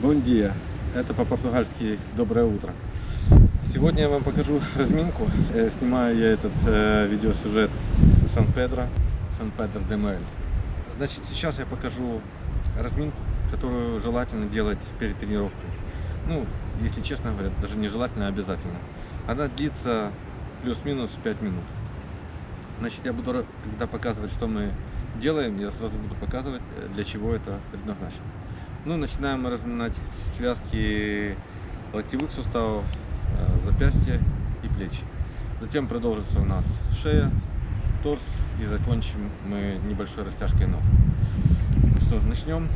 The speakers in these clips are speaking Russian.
Бондия. Это по-португальски доброе утро. Сегодня я вам покажу разминку. Э, Снимаю я этот э, видеосюжет Сан-Педро, Сан-Педро де Мель. Значит, сейчас я покажу разминку, которую желательно делать перед тренировкой. Ну, если честно говоря, даже не желательно, а обязательно. Она длится плюс-минус 5 минут. Значит, я буду, когда показывать, что мы делаем, я сразу буду показывать, э, для чего это предназначено. Ну, начинаем разминать связки локтевых суставов, э, запястья и плечи. Затем продолжится у нас шея, торс и закончим мы небольшой растяжкой ног. Ну что ж, начнем.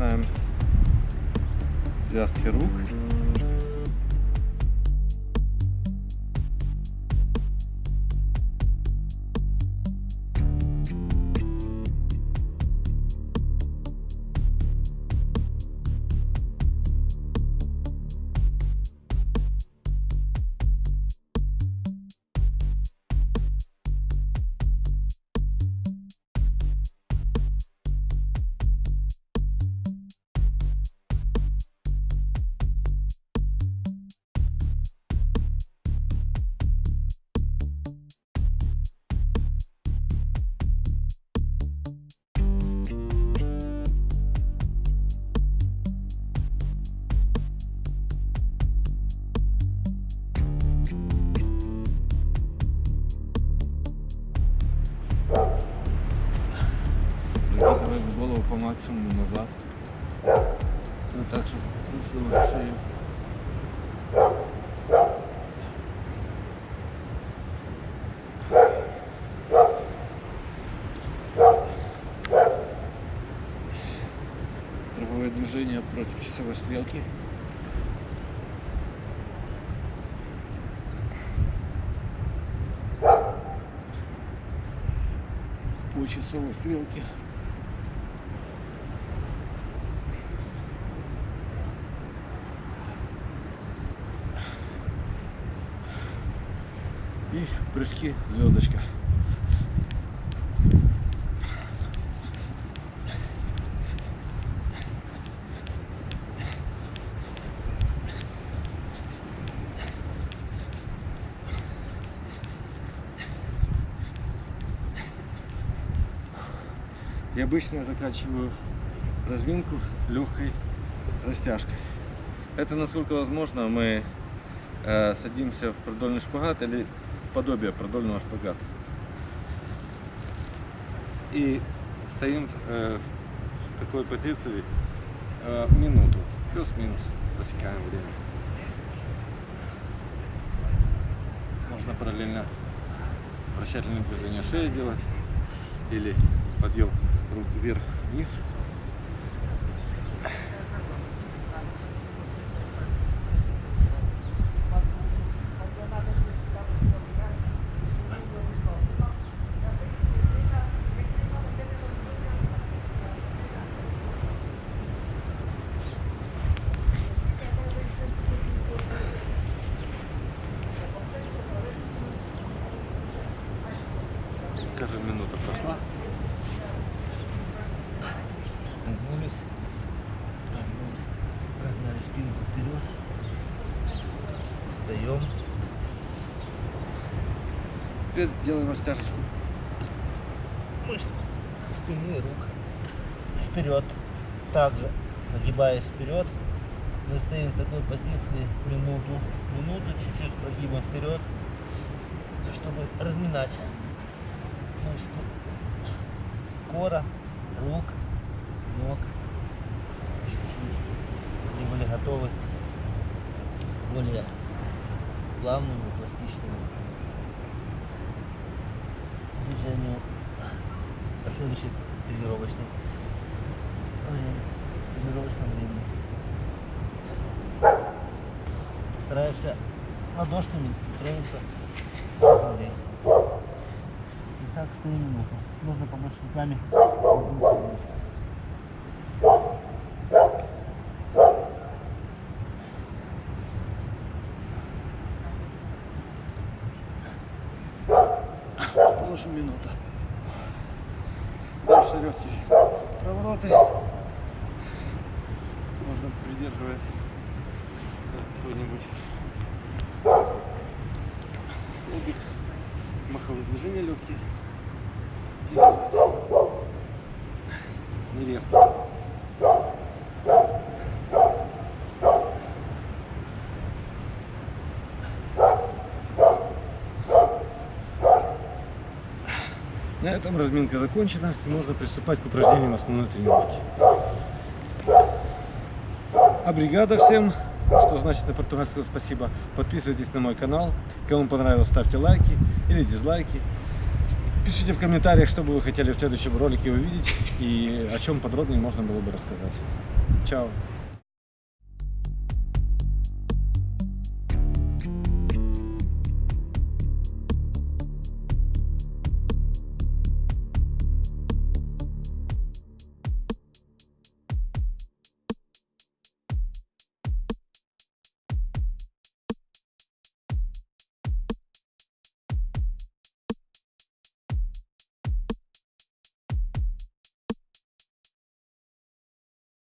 Разминаем связки рук. Максимуму назад. Вот так, чтобы ушла шею. Круговое движение против часовой стрелки. По часовой стрелке. И прыжки звездочка. И обычно я заканчиваю разминку легкой растяжкой. Это насколько возможно мы э, садимся в продольный шпагат или подобие продольного шпагата. И стоим э, в такой позиции э, минуту, плюс-минус, засекаем время. Можно параллельно вращательные движения шеи делать или подъем рук вверх-вниз. Спинку вперед, встаем, Теперь делаем растяжечку. мышц спины и рук, вперед, также нагибаясь вперед, Мы стоим в такой позиции минуту, минуту чуть-чуть прогибом вперед, чтобы разминать мышцы. Кора, рук, ног. Чуть-чуть. И были готовы более плавному, пластичному движению последующей тренировочной времени, тренировочном времени. Стараешься ладошками тронуться к земле. И так стоим. Нужно помочь руками. Положим минута. Дальше легкие провороты. Можно придерживать какой-нибудь столбик. Маховые движения легкие. И назад. Не резко. На этом разминка закончена и можно приступать к упражнениям основной тренировки. А бригада всем, что значит на португальском спасибо, подписывайтесь на мой канал. Кому понравилось, ставьте лайки или дизлайки. Пишите в комментариях, что бы вы хотели в следующем ролике увидеть и о чем подробнее можно было бы рассказать. Чао!